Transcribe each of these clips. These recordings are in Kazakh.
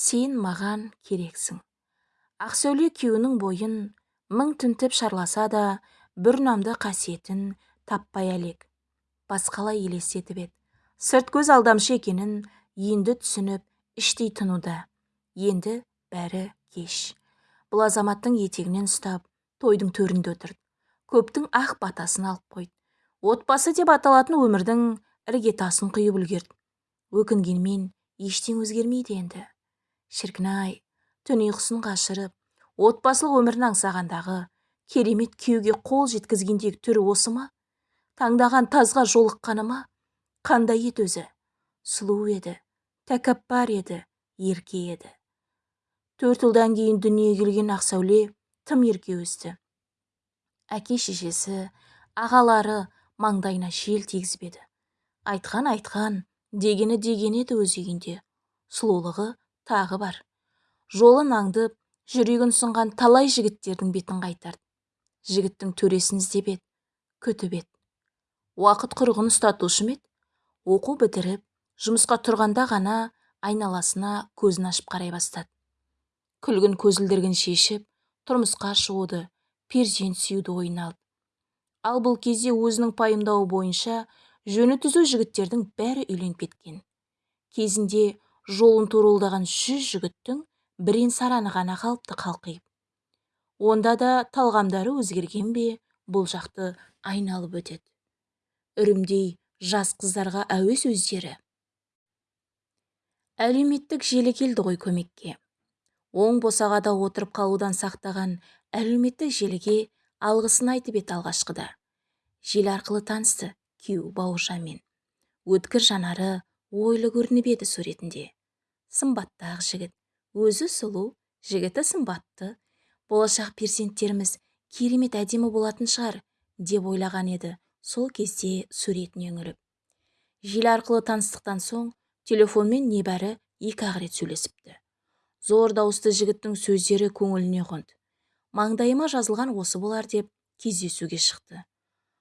сен маған керексің. Ақсәуле күйеуінің бойын мың тінтіп шарласа да бір ұнамды қасиетін таппай әлек. Басқалай елестетіп еді. Сырт көз алдамшы екенін енді түсініп іштей тынуда. Енді бәрі кеш. Бұл азаматтың етегінен ұстап тойдың төрінде отырды. Көптің ақ батасын алып қойды. Отбасы деп аталатын өмірдің іргетасын құйып үлгерді. Өкінгенмен ештеңе өзгермейді енді. Шіркін-ай түн ұйқысын қашырып отбасылық өмірін аңсағандағы керемет күйеуге қол жеткізгендегі түрі осы ма? Таңдаған тазға жолыққаны ма? Қандай еді өзі? Сұлу еді тәкаппар еді ерке еді. Төрт жылдан кейін дүниеге келген ақсәуле тым ерке өсті. Әке шешесі ағалары маңдайына жел тигізбеді айтқан айтқан дегені деген еді өз үйінде. Сұлулығы тағы бар. Жолын аңдып жүрегін сынған талай жігіттердің бетін қайтарды. Жігіттің төресін іздеп еді күтіп еді. Уақыт құрығын ұстатушы ма еді? Оқу бітіріп жұмысқа тұрғанда ғана айналасына көзін ашып қарай бастады. Күлгін көзілдірігін шешіп тұрмысқа шығуды перзент сүюді ойына алды. Ал бұл кезде өзінің пайымдауы бойынша жөні түзу жігіттердің бәрі үйленіп кеткен. Кезінде жолын торуылдаған жүз жігіттің бірен сараны ғана қалыпты қалқиып. Онда да талғамдары өзгерген бе бұл жақты айналып өтеді. Үрімдей жас қыздарға әуес өздері. Әлеуметтік желі келді ғой көмекке. Оң босағада отырып қалудан сақтаған әлеуметтік желіге алғысын айтып еді алғашқыда. Желі арқылы танысты күйеуі бауыржанмен. Өткір жанары ойлы көрініп еді суретінде. Сымбатты ақ жігіт. Өзі сұлу жігіті сымбатты. Болашақ перзенттеріміз керемет әдемі болатын шығар деп ойлаған еді. Сол кезде суретіне үңіліп желі арқылы таныстықтан соң телефонмен небәрі екі-ақ рет сөйлесіпті. Зор дауысты жігіттің сөздері көңіліне қонды. Маңдайыма жазылған осы болар деп кездесуге шықты.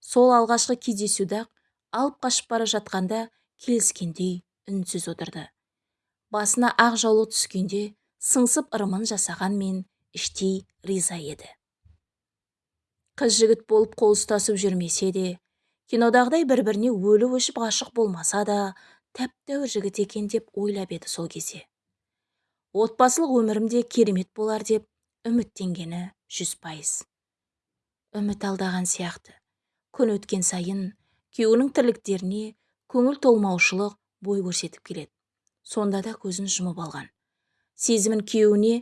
Сол алғашқы кездесуде-ақ алып қашып бара жатқанда келіскендей үнсіз отырды. Басына ақ жаулық түскенде сыңсып ырымын жасағанмен іштей риза еді. Қыз жігіт болып қол ұстасып жүрмесе де кинодағыдай бір-біріне өліп өшіп ғашық болмаса да тәп-тәуір жігіт екен деп ойлап еді сол кезде. Отбасылық өмірім де керемет болар деп үміттенгені жүз пайыз. Үміт алдаған сияқты. Күн өткен сайын күйеуінің тірліктеріне көңіл толмаушылық бой көрсетіп келеді. Сонда да көзін жұмып алған. Сезімін күйеуіне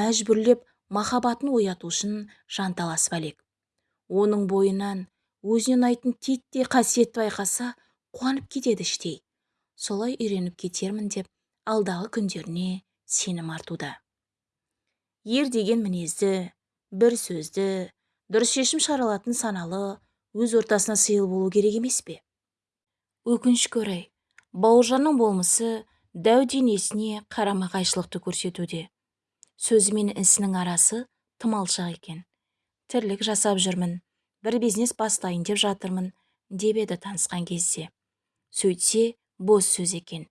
мәжбүрлеп махаббатын ояту үшін жанталасып әлек оның бойынан өзіне ұнайтын титтей қасиетті байқаса қуанып кетеді іштей. Солай үйреніп кетермін деп алдағы күндеріне сенім артуда. Ер деген мінезді бір сөзді дұрыс шешім шығара алатын саналы өз ортасына сыйлы болу керек емес пе? Өкінішке орай бауыржанның болмысы дәу денесіне қарама қайшылықты көрсетуде. Сөзі мен ісінің арасы тым алшақ екен. Тірлік жасап жүрмін бір бизнес бастайын деп жатырмын деп еді танысқан кезде. Сөйтсе бос сөз екен.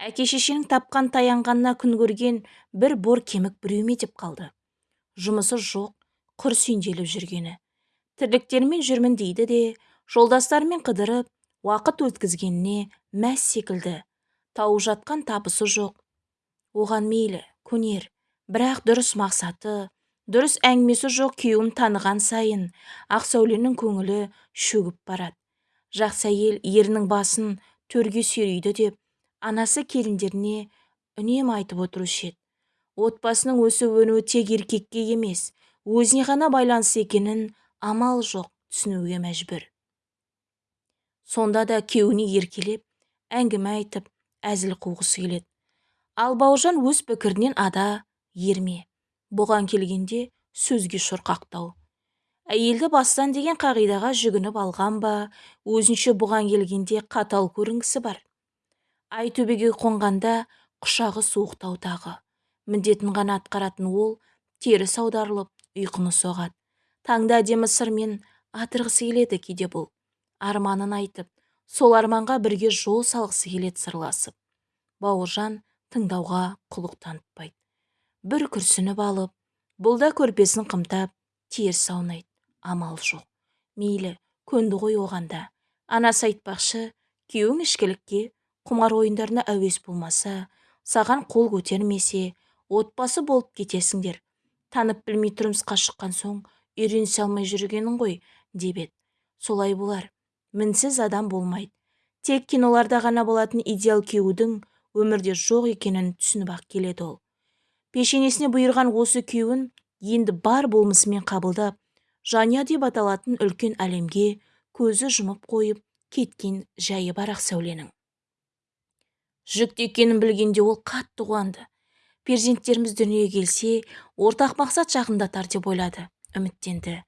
Әке шешенің тапқан таянғанына күн көрген бір бор кемік біреу ме деп қалды. Жұмысы жоқ құр сүйнделіп жүргені. Тірліктермен жүрмін дейді де жолдастарымен қыдырып уақыт өткізгеніне мәз секілді тауып жатқан табысы жоқ. Оған мейлі көнер бірақ дұрыс мақсаты дұрыс әңгімесі жоқ күйеуін таныған сайын ақсәуленің көңілі шөгіп барады. Жақсы әйел ерінің басын төрге сүйрейді деп анасы келіндеріне үнемі айтып отырушы еді. Отбасының өсіп өнуі тек еркекке емес өзіне ғана байланысты екенін амал жоқ түсінуге мәжбүр. Сонда да күйеуіне еркелеп әңгіме айтып әзіл қуғысы келеді. Ал бауыржан өз пікірінен ада ерме. Бұған келгенде сөзге шорқақтау әйелді бастан деген қағидаға жүгініп алған ба? Өзінше бұған келгенде қатал көрінгісі бар ай төбеге қонғанда құшағы суықтау тағы. Міндетін ғана атқаратын ол теріс аударылып ұйқыны соғады. Таңда әдемі сырмен атырғысы келеді кейде бұл арманын айтып сол арманға бірге жол салғысы келеді сырласып. Бауыржан тыңдауға құлық танытпайды. Бір күрсініп алып бұл да көрпесін қымтап теріс аунайды. Амал жоқ. Мейлі көнді ғой оған да анасы айтпақшы күйеуің ішкілікке құмар ойындарына әуес болмаса саған қол көтермесе отбасы болып кетесіңдер. Танып білмей тұрмысқа шыққан соң үйренісе алмай жүргенің ғой деп еді. Солай болар. Мінсіз адам болмайды. Тек киноларда ғана болатын идеал күйеудің өмірде жоқ екенін түсініп ақ келеді ол. Пешенесіне бұйырған осы күйеуін енді бар болмысымен қабылдап жанұя деп аталатын үлкен әлемге көзі жұмып қойып кеткен жайы бар ақ сәуленің. Жүкті екенін білгенде ол қатты қуанды. Перзенттеріміз дүниеге келсе ортақ мақсат жақындатар деп ойлады үміттенді.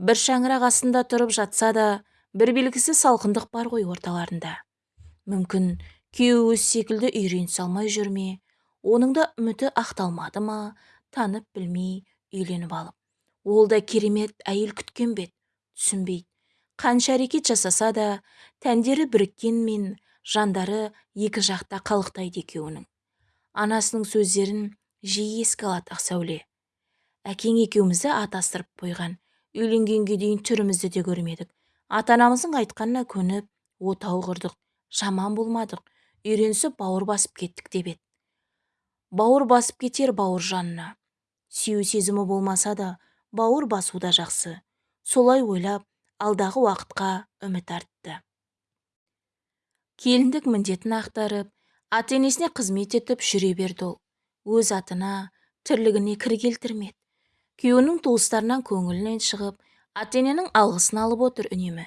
Бір шаңырақ астында тұрып жатса да бір белгісіз салқындық бар ғой орталарында. Мүмкін күйеуі өз секілді үйренісе алмай жүр ме? Оның да үміті ақталмады ма? Танып білмей үйленіп алып. Ол да керемет әйел күткен бе түсінбейді. Қанша әрекет жасаса да тәндері біріккенмен жандары екі жақта қалықтайды екеуінің. Анасының сөздерін жиі еске алады ақсәуле әкең екеумізді атастырып қойған. Үйленгенге дейін түрімізді де көрмедік. Ата-анамыздың айтқанына көніп отау құрдық жаман болмадық үйренісіп бауыр басып кеттік деп еді. Бауыр басып кетер бауыр жанына. Сүю сезімі болмаса да бауыр басу да жақсы. Солай ойлап алдағы уақытқа үміт артты. Келіндік міндетін ақтарып ата-енесіне қызмет етіп жүре берді ол. Өз атына тірлігіне кір келтірмеді. Күйеуінің туыстарынан көңілінен шығып ата-ененің алғысын алып отыр үнемі.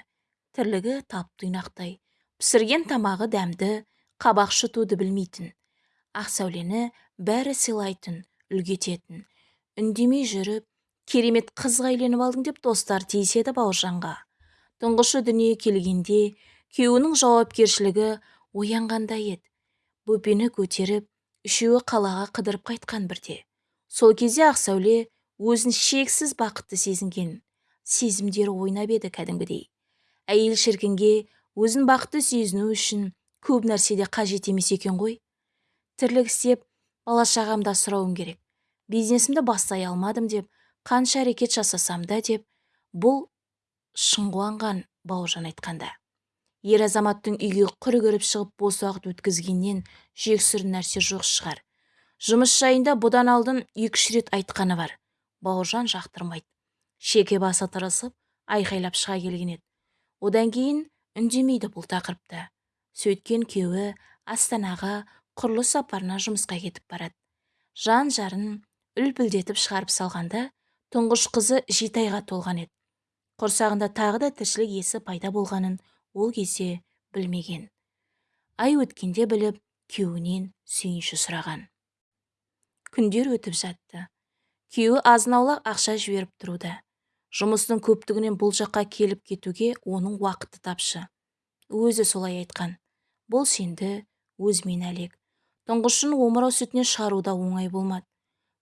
Тірлігі тап-тұйнақтай пісірген тамағы дәмді қабақ шытуды білмейтін. Ақ сәулені бәрі сыйлайтын үлгі ететін үндемей жүріп керемет қызға үйленіп алдың деп достар тиіседі бауыржанға. Тұңғышы дүниеге келгенде күйеуінің жауапкершілігі оянғандай еді. Бөпені көтеріп үшеуі қалаға қыдырып қайтқан бірде. Сол кезде ақсәуле өзін шексіз бақытты сезінген. Сезімдері ойнап еді кәдімгідей. Әйел шіркінге өзін бақытты сезіну үшін көп нәрседе қажет емес екен ғой. Тірлік істеп бала шағамды асырауым керек. Бизнесімді бастай алмадым деп қанша әрекет жасасам да деп бұл шын қуанған бауыржан айтқанда. Ер азаматтың үйге құр кіріп шығып бос уақыт өткізгеннен жексүр нәрсе жоқ шығар. Жұмыс жайында бұдан алдын екі-үш рет айтқаны бар. Бауыржан жақтырмайды. Шеке басы тырысып айқайлап шыға келген еді. Одан кейін үндемейді бұл тақырыпта сөйткен күйеуі астанаға құрылыс сапарына жұмысқа кетіп барады. Жан жарын үлпілдетіп шығарып салғанда тұңғыш қызы жеті айға толған еді. Құрсағында тағы да тіршілік иесі пайда болғанын ол кезде білмеген. Ай өткенде біліп күйеуінен сүйінші сұраған. Күндер өтіп жатты. Күйеуі азын-аулақ ақша жіберіп тұруда жұмыстың көптігінен бұл жаққа келіп кетуге оның уақыты тапшы. Өзі солай айтқан. Бұл сенді өзімен әлек тұңғышын омырау сүтінен шығару да оңай болмады.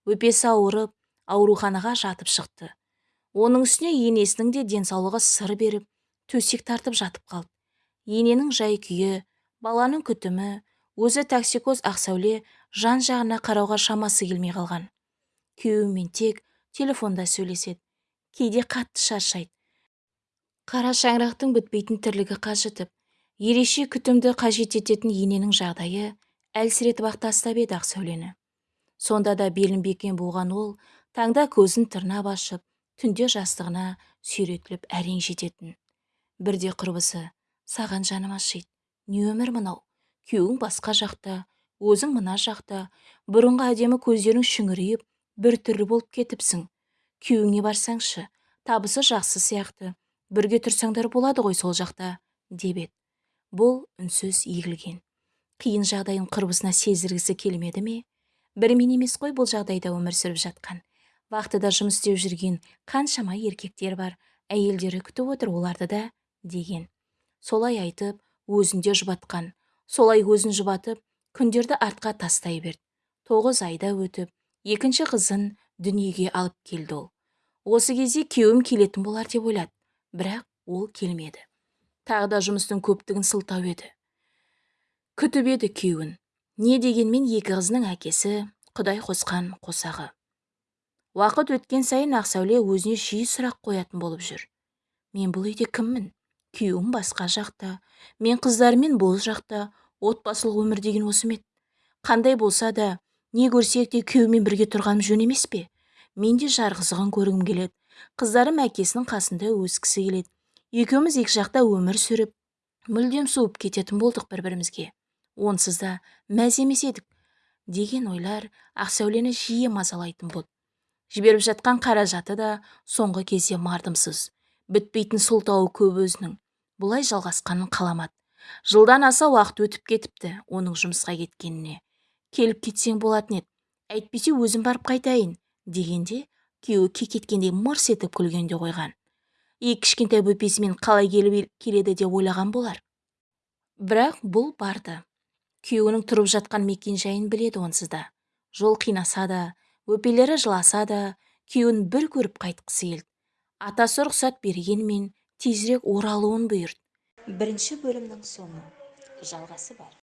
Өпесі ауырып ауруханаға жатып шықты. Оның үстіне енесінің де денсаулығы сыр беріп төсек тартып жатып қалды. Ененің жай-күйі баланың күтімі өзі токсикоз ақсәуле жан-жағына қарауға шамасы келмей қалған. Күйеуімен тек телефонда сөйлеседі. Кейде қатты шаршайды. Қара шаңырақтың бітпейтін тірлігі қажытып ереше күтімді қажет ететін ененің жағдайы әлсіретіп ақ тастап еді ақсәулені сонда да белін бекен буған ол таңда көзін тырнап ашып түнде жастығына сүйретіліп әрең жететін. Бірде құрбысы саған жаным ашиды. Не өмір мынау? Күйеуің басқа жақта өзің мына жақта. Бұрынғы әдемі көздерің шүңірейіп түрлі болып кетіпсің. Күйеуіңе барсаңшы табысы жақсы сияқты. Бірге тұрсаңдар болады ғой сол жақта деп еді. Бұл үнсіз егілген. Қиын жағдайын құрбысына сездіргісі келмеді ме? Бір мен емес қой бұл жағдайда өмір сүріп жатқан. Вахтада жұмыс істеп жүрген қаншама еркектер бар әйелдері күтіп отыр оларды да деген. Солай айтып өзінде жұбатқан. Солай өзін жұбатып күндерді артқа тастай берді. Тоғыз айда өтіп екінші қызын дүниеге алып келді ол. Осы кезде күйеуім келетін болар деп ойлады. Бірақ ол келмеді. Тағы да жұмыстың көптігін сылтау еді. Күтіп еді күйеуін. Не дегенмен екі қызының әкесі құдай қосқан қосағы. Уақыт өткен сайын ақсәуле өзіне жиі сұрақ қоятын болып жүр. Мен бұл үйде кіммін? Күйеуім басқа жақта. Мен қыздарыммен бұл жақта. Отбасылық өмір деген осы ма қандай болса да не көрсек те күйеумен бірге тұрғаным жөн емес пе? Мен де жарқызығын көргім келеді. Қыздарым әкесінің қасында өскісі келеді. Екеуміз екі жақта өмір сүріп мүлдем суып кететін болдық бір-бірімізге. Онсыз да мәз емес едік деген ойлар ақсәулені жиі мазалайтын болды жіберіп жатқан қаражаты да соңғы кезде мардымсыз. Бітпейтін сылтауы көп өзінің. Бұлай жалғасқанын қаламады. Жылдан аса уақыт өтіп кетіпті оның жұмысқа кеткеніне. Келіп кетсең болатын еді. Әйтпесе өзім барып қайтайын дегенде күйеуі кекеткендей мырс етіп күлгенде қойған. Екі кішкентай бөпесімен қалай келіп келеді деп ойлаған болар. Бірақ бұл барды. Күйеуінің тұрып жатқан мекен-жайын біледі онсыз да. Жол қинаса да бөпелері жыласа да күйеуін бір көріп қайтқысы келді. Атасы рұқсат бергенмен тезірек оралуын бұйырды. Бірінші бөлімнің соңы. Жалғасы бар.